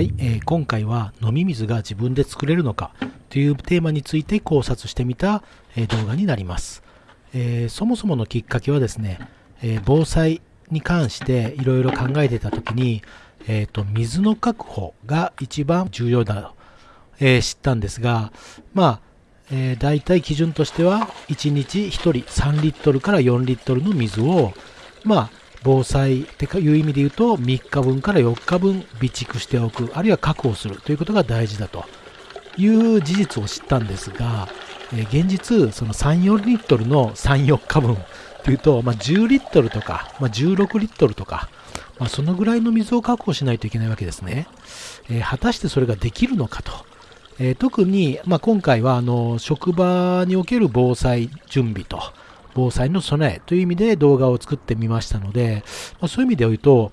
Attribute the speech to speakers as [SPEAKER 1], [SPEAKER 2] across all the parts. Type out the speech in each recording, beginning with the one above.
[SPEAKER 1] はい、えー今回は飲み水が自分で作れるのかというテーマについて考察してみた、え動画になります、えーそもそものきっかけはですね、えー防災に関していろいろ考えてた時に、えーと水の確保が一番重要だと、えー知ったんですがまあ、えー、大体基準としては1日1人3リットルから4リットルの水をまあ防災っていう意味で言うと3日分から4日分備蓄しておくあるいは確保するということが大事だという事実を知ったんですが、え現実その34リットルの34日分というと、まあ、10リットルとか、まあ、16リットルとか、まあ、そのぐらいの水を確保しないといけないわけですね、えー果たしてそれができるのかと、えー特に、ま、今回はあの職場における防災準備と防災の備えという意味で動画を作ってみましたので、まあ、そういう意味で言うと、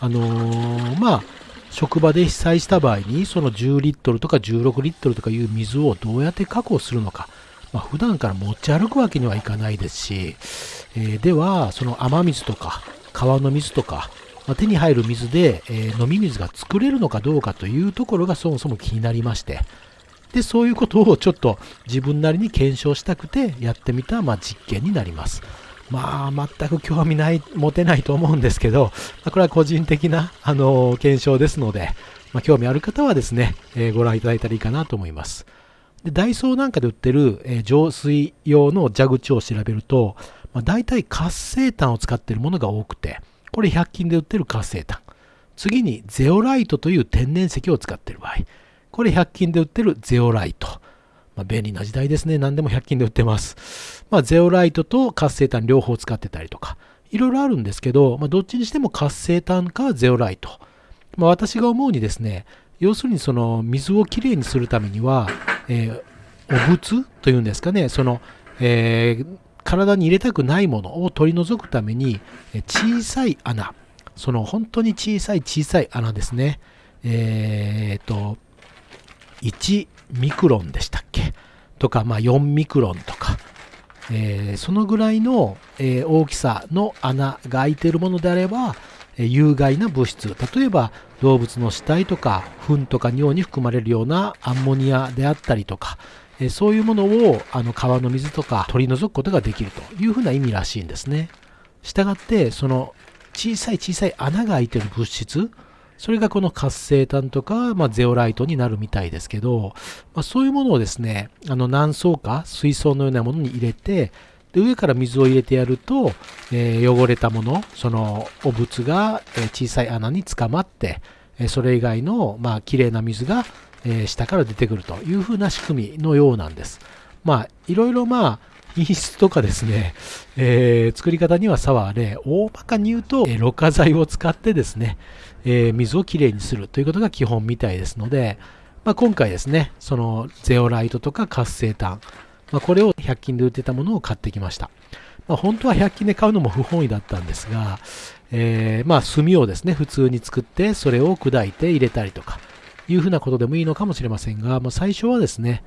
[SPEAKER 1] あのーまあ、職場で被災した場合にその10リットルとか16リットルとかいう水をどうやって確保するのか、まあ、普段から持ち歩くわけにはいかないですし、えーではその雨水とか川の水とか、まあ手に入る水で、えー飲み水が作れるのかどうかというところがそもそも気になりましてでそういうことをちょっと自分なりに検証したくてやってみた、まあ、実験になります。まあ、全く興味ない、持てないと思うんですけど、まあこれは個人的な、あの検証ですので、まあ、興味ある方はですね、えーご覧いただいたらいいかなと思います。でダイソーなんかで売ってる、えー浄水用の蛇口を調べると、まあ、大体活性炭を使っているものが多くて、これ100均で売ってる活性炭。次にゼオライトという天然石を使っている場合。これ100均で売ってるゼオライト。まあ、便利な時代ですね。何でも100均で売ってます。まあ、ゼオライトと活性炭両方使ってたりとか、いろいろあるんですけど、まあ、どっちにしても活性炭かゼオライト。まあ、私が思うにですね、要するにその水をきれいにするためには、えーお物というんですかね、その、えー体に入れたくないものを取り除くために、小さい穴、その本当に小さい小さい穴ですね。えー、と、1ミクロンでしたっけ？とか、まあ、4ミクロンとか、えーそのぐらいの、えー大きさの穴が開いているものであれば、えー有害な物質。例えば動物の死体とか糞とか尿に含まれるようなアンモニアであったりとか、えーそういうものをあの川の水とか取り除くことができるというふうな意味らしいんですね。したがってその小さい小さい穴が開いている物質それがこの活性炭とか、まあ、ゼオライトになるみたいですけど、まあ、そういうものをですね、あの何層か水槽のようなものに入れて、で上から水を入れてやると、えー汚れたもの、そのお物が、小さい穴に捕まって、それ以外の、まあ綺麗な水が、え下から出てくるというふうな仕組みのようなんです。まあ、いろいろまあ、品質とかですね、えー作り方には差はあれ、大まかに言うと、えーろ過剤を使ってですね、えー水をきれいにするということが基本みたいですので、まあ、今回ですね、そのゼオライトとか活性炭、まあ、これを100均で売ってたものを買ってきました。まあ、本当は100均で買うのも不本意だったんですが、えーまあ炭をですね、普通に作って、それを砕いて入れたりとか、いうふうなことでもいいのかもしれませんが、まあ、最初はですね、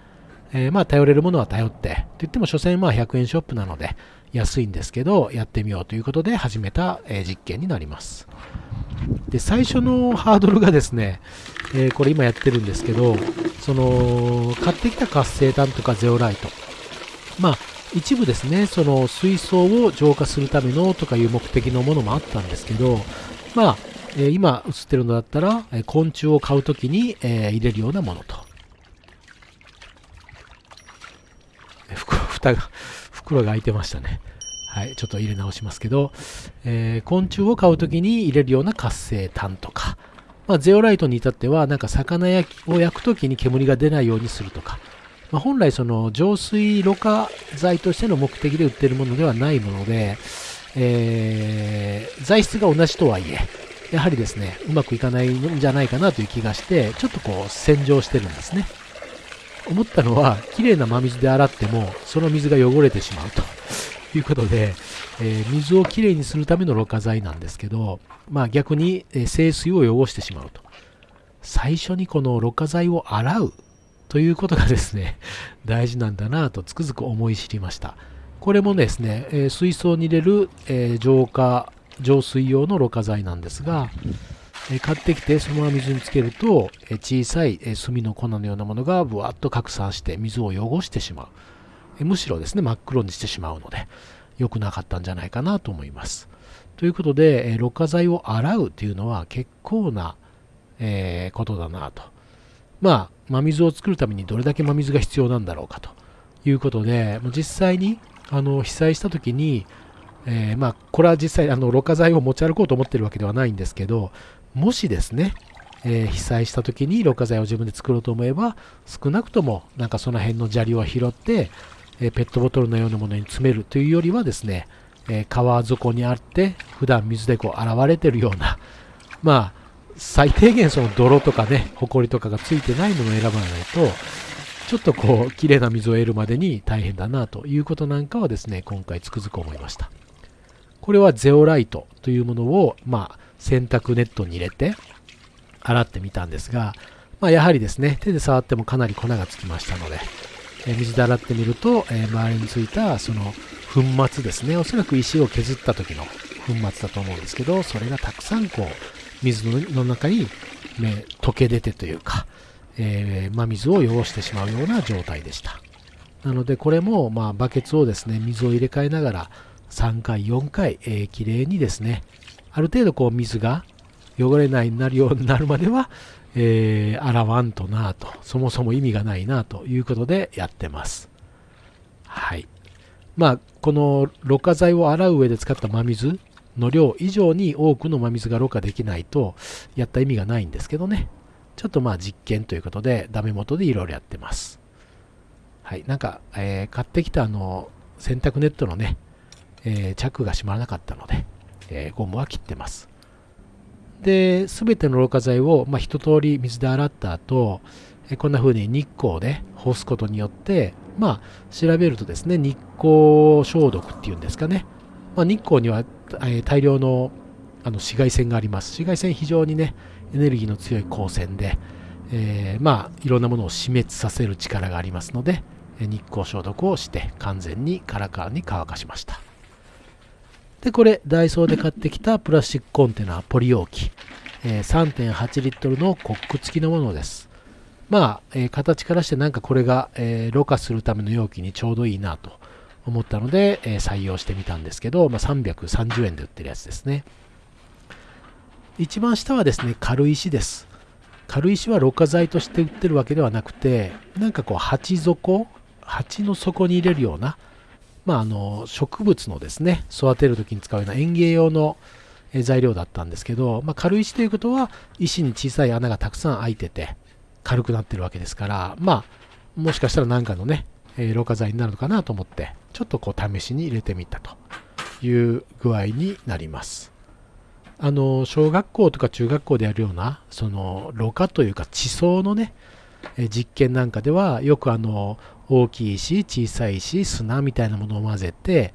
[SPEAKER 1] えーまあ頼れるものは頼って、と言っても所詮まあ100円ショップなので安いんですけど、やってみようということで始めた、えー実験になります。で、最初のハードルがですね、えーこれ今やってるんですけど、その、買ってきた活性炭とかゼオライト。まあ、一部ですね、その水槽を浄化するためのとかいう目的のものもあったんですけど、まあ、え今映ってるのだったら、え昆虫を買うときに、えー入れるようなものと。えー袋蓋が、袋が開いてましたね。はい、ちょっと入れ直しますけど、えー昆虫を買うときに入れるような活性炭とか、まあ、ゼオライトに至っては、なんか魚焼きを焼くときに煙が出ないようにするとか、まあ、本来その浄水ろ過剤としての目的で売ってるものではないもので、えー材質が同じとはいえ、やはりですね、うまくいかないんじゃないかなという気がして、ちょっとこう洗浄してるんですね。思ったのは、綺麗な真水で洗っても、その水が汚れてしまうと いうことで、えー水をきれいにするためのろ過剤なんですけど、まあ逆に、えー清水を汚してしまうと。最初にこのろ過剤を洗うということがですね、大事なんだなとつくづく思い知りました。これもですね、えー水槽に入れる、え浄化、浄水用のろ過剤なんですが、買ってきてそのまま水につけると、小さい、炭の粉のようなものがぶわっと拡散して水を汚してしまう、むしろですね真っ黒にしてしまうので良くなかったんじゃないかなと思います。ということで、えろ過剤を洗うというのは結構な、えことだなと。まあ真水を作るためにどれだけ真水が必要なんだろうかと。いうことで実際にあの被災した時に、えー、まあこれは実際あのろ過剤を持ち歩こうと思っているわけではないんですけどもしですね、えー、被災した時にろ過剤を自分で作ろうと思えば少なくともなんかその辺の砂利を拾って、えー、ペットボトルのようなものに詰めるというよりはですね、え川底にあって普段水でこう洗われてるようなまあ最低限その泥とかね、ホコリとかがついてないものを選ばないと、ちょっとこう、綺麗な水を得るまでに大変だなということなんかはですね、今回つくづく思いました。これはゼオライトというものを、まあ、洗濯ネットに入れて洗ってみたんですが、まあ、やはりですね、手で触ってもかなり粉がつきましたので、え水で洗ってみると、え周りについたその粉末ですね、おそらく石を削った時の粉末だと思うんですけど、それがたくさんこう、水の中に、ね、溶け出てというか、えー、まあ、水を汚してしまうような状態でした。なのでこれも、まあ、バケツをですね、水を入れ替えながら3回、4回、えー、きれいにですね、ある程度こう水が汚れないになるようになるまでは、えー、洗わんとなと、そもそも意味がないなということでやってます。はい。まあ、このろ過剤を洗う上で使った真水の量以上に多くの真水がろ過できないとやった意味がないんですけどね。ちょっとまあ実験ということでダメ元でいろいろやってます。はい。なんか、えー、買ってきたあの洗濯ネットのね、えー、チャックが閉まらなかったので、えー、ゴムは切ってます。で、すべてのろ過剤を、まあ、一通り水で洗った後、えこんな風に日光で干すことによって、まあ、調べるとですね、日光消毒っていうんですかね。まあ、日光にはえ大量のあの紫外線があります。紫外線非常にね、エネルギーの強い光線で、えー、まあ、いろんなものを死滅させる力がありますので、日光消毒をして完全にカラカラに乾かしました。で、これ、ダイソーで買ってきたプラスチックコンテナ、ポリ容器、えー、3.8リットルのコック付きのものです。まあ、えー、形からしてなんかこれが、えー、ろ過するための容器にちょうどいいなと思ったので、えー、採用してみたんですけど、まあ、330円で売ってるやつですね。一番下はですね、軽石です。軽石はろ過剤として売ってるわけではなくて、なんかこう鉢底、鉢の底に入れるような、まあ、あの植物のですね、育てる時に使うような園芸用の材料だったんですけど、まあ、軽石ということは石に小さい穴がたくさん開いてて軽くなってるわけですから、まあ、もしかしたら何かのね、えー、ろ過剤になるのかなと思って、ちょっとこう試しに入れてみたという具合になります。あの、小学校とか中学校でやるような、その、ろ過というか地層のね、え実験なんかでは、よくあの、大きい石、小さい石、砂みたいなものを混ぜて、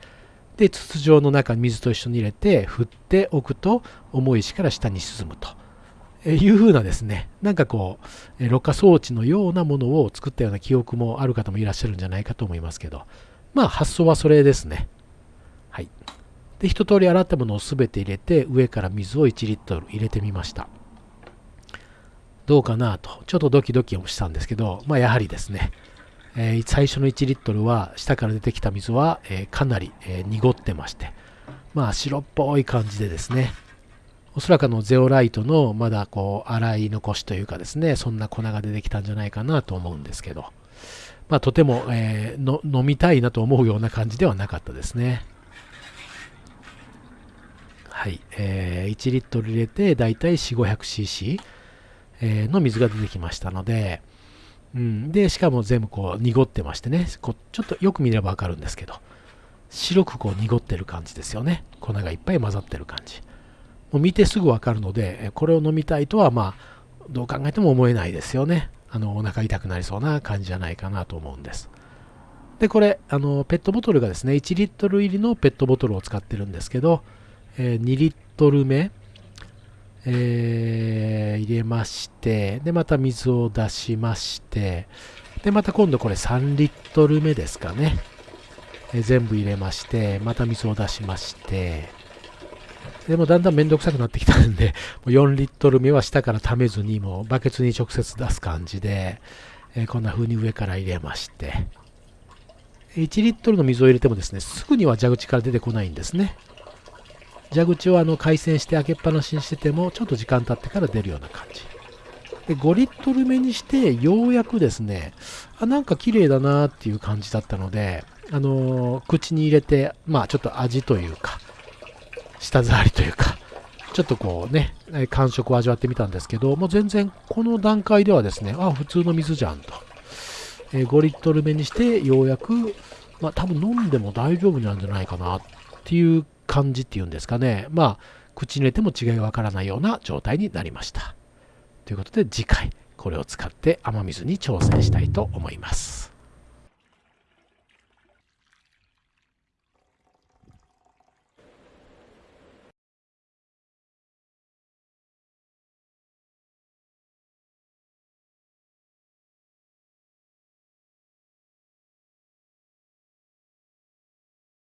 [SPEAKER 1] で、筒状の中に水と一緒に入れて、振っておくと、重い石から下に沈むと。いうふうなですね、なんかこう、ろ過装置のようなものを作ったような記憶もある方もいらっしゃるんじゃないかと思いますけど、まあ発想はそれですね。はい。で、一通り洗ったものを全て入れて、上から水を1リットル入れてみました。どうかなと、ちょっとドキドキもしたんですけど、まあやはりですね、えー、最初の1リットルは、下から出てきた水は、えー、かなり、えー、濁ってまして、まあ白っぽい感じでですね、おそらくあのゼオライトのまだこう洗い残しというかですね、そんな粉が出てきたんじゃないかなと思うんですけど、まあ、とても、えー、飲みたいなと思うような感じではなかったですね。はい、えー、1リットル入れてだいたい 4500cc、え、の水が出てきましたので、うん、でしかも全部こう濁ってましてね。こうちょっとよく見ればわかるんですけど。白くこう濁ってる感じですよね。粉がいっぱい混ざってる感じ。もう見てすぐわかるので、これを飲みたいとは、まあ、どう考えても思えないですよね。あの、お腹痛くなりそうな感じじゃないかなと思うんです。で、これ、あの、ペットボトルがですね、1リットル入りのペットボトルを使ってるんですけど、えー、2リットル目、えー、入れまして、で、また水を出しまして、で、また今度これ3リットル目ですかね。えー、全部入れまして、また水を出しまして、でもだんだんめんどくさくなってきたんで、もう4リットル目は下から溜めずに、もうバケツに直接出す感じで、えー、こんな風に上から入れまして、1リットルの水を入れてもですね、すぐには蛇口から出てこないんですね。蛇口をあの回線して開けっぱなしにしてても、ちょっと時間経ってから出るような感じ。で5リットル目にして、ようやくですね、あ、なんか綺麗だなっていう感じだったので、あのー、口に入れて、まあちょっと味というか、舌触りというか、ちょっとこうね、感触を味わってみたんですけど、もう全然この段階ではですね、あ、普通の水じゃんと。えー、5リットル目にしてようやく、まあ多分飲んでも大丈夫なんじゃないかなっていう感じっていうんですかね。まあ、口に入れても違いがわからないような状態になりました。ということで次回、これを使って雨水に挑戦したいと思います。